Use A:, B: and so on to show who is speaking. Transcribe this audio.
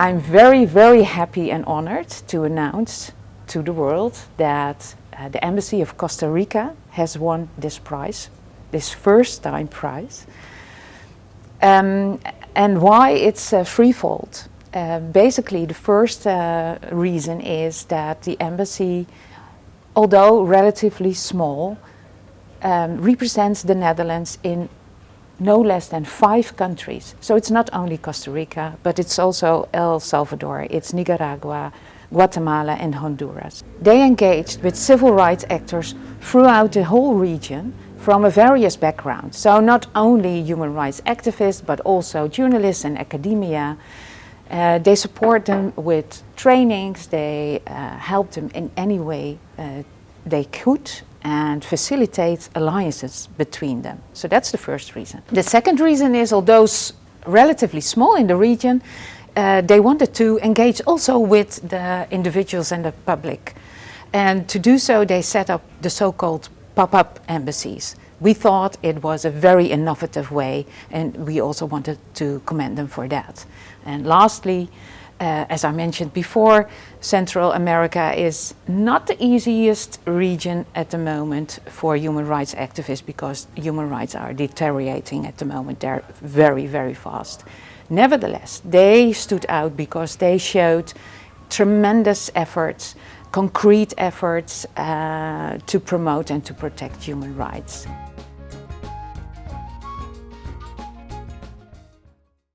A: I'm very, very happy and honored to announce to the world that uh, the Embassy of Costa Rica has won this prize, this first time prize. Um, and why it's uh, threefold. Uh, basically, the first uh, reason is that the embassy, although relatively small, um, represents the Netherlands in no less than five countries. So it's not only Costa Rica, but it's also El Salvador, it's Nicaragua, Guatemala and Honduras. They engaged with civil rights actors throughout the whole region from a various backgrounds. So not only human rights activists, but also journalists and academia. Uh, they support them with trainings, they uh, help them in any way uh, they could and facilitate alliances between them. So that's the first reason. The second reason is, although relatively small in the region, uh, they wanted to engage also with the individuals and the public. And to do so, they set up the so-called pop-up embassies. We thought it was a very innovative way and we also wanted to commend them for that. And lastly, uh, as I mentioned before, Central America is not the easiest region at the moment for human rights activists because human rights are deteriorating at the moment. They're very, very fast. Nevertheless, they stood out because they showed tremendous efforts, concrete efforts uh, to promote and to protect human rights.